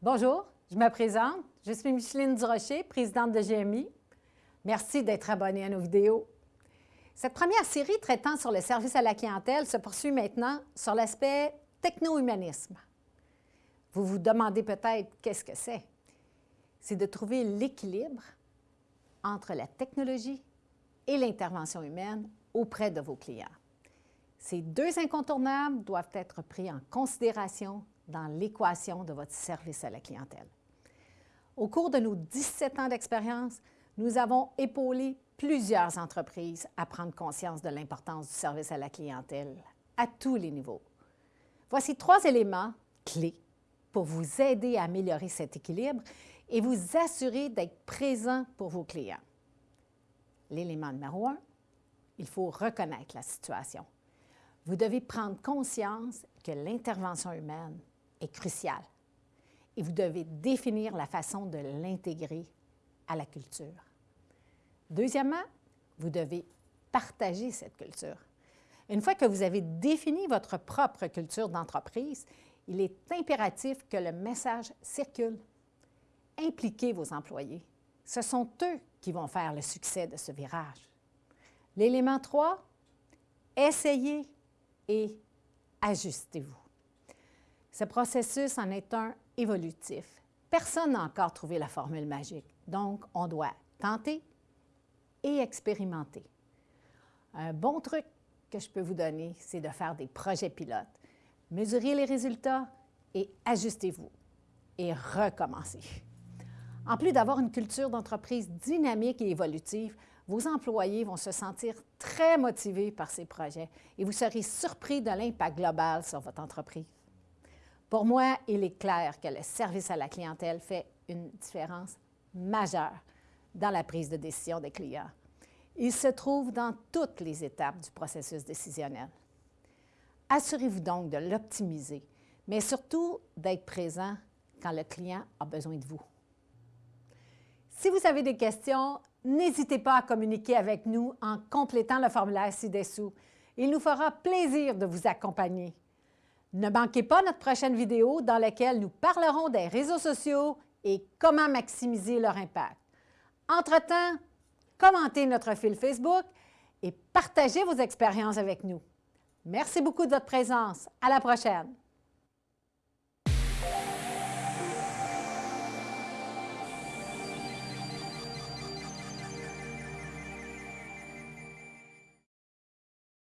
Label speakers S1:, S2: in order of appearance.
S1: Bonjour, je me présente. Je suis Micheline Durocher, présidente de GMI. Merci d'être abonné à nos vidéos. Cette première série traitant sur le service à la clientèle se poursuit maintenant sur l'aspect techno-humanisme. Vous vous demandez peut-être qu'est-ce que c'est? C'est de trouver l'équilibre entre la technologie et l'intervention humaine auprès de vos clients. Ces deux incontournables doivent être pris en considération dans l'équation de votre service à la clientèle. Au cours de nos 17 ans d'expérience, nous avons épaulé plusieurs entreprises à prendre conscience de l'importance du service à la clientèle à tous les niveaux. Voici trois éléments clés pour vous aider à améliorer cet équilibre et vous assurer d'être présent pour vos clients. L'élément numéro un, il faut reconnaître la situation. Vous devez prendre conscience que l'intervention humaine est cruciale et vous devez définir la façon de l'intégrer à la culture. Deuxièmement, vous devez partager cette culture. Une fois que vous avez défini votre propre culture d'entreprise, il est impératif que le message circule. Impliquez vos employés. Ce sont eux qui vont faire le succès de ce virage. L'élément 3, essayez et ajustez-vous. Ce processus en est un évolutif. Personne n'a encore trouvé la formule magique, donc on doit tenter et expérimenter. Un bon truc que je peux vous donner, c'est de faire des projets pilotes. Mesurez les résultats et ajustez-vous et recommencez. En plus d'avoir une culture d'entreprise dynamique et évolutive, vos employés vont se sentir très motivés par ces projets et vous serez surpris de l'impact global sur votre entreprise. Pour moi, il est clair que le service à la clientèle fait une différence majeure dans la prise de décision des clients. Il se trouve dans toutes les étapes du processus décisionnel. Assurez-vous donc de l'optimiser, mais surtout d'être présent quand le client a besoin de vous. Si vous avez des questions, n'hésitez pas à communiquer avec nous en complétant le formulaire ci-dessous. Il nous fera plaisir de vous accompagner. Ne manquez pas notre prochaine vidéo dans laquelle nous parlerons des réseaux sociaux et comment maximiser leur impact. Entre-temps, commentez notre fil Facebook et partagez vos expériences avec nous. Merci beaucoup de votre présence. À la prochaine!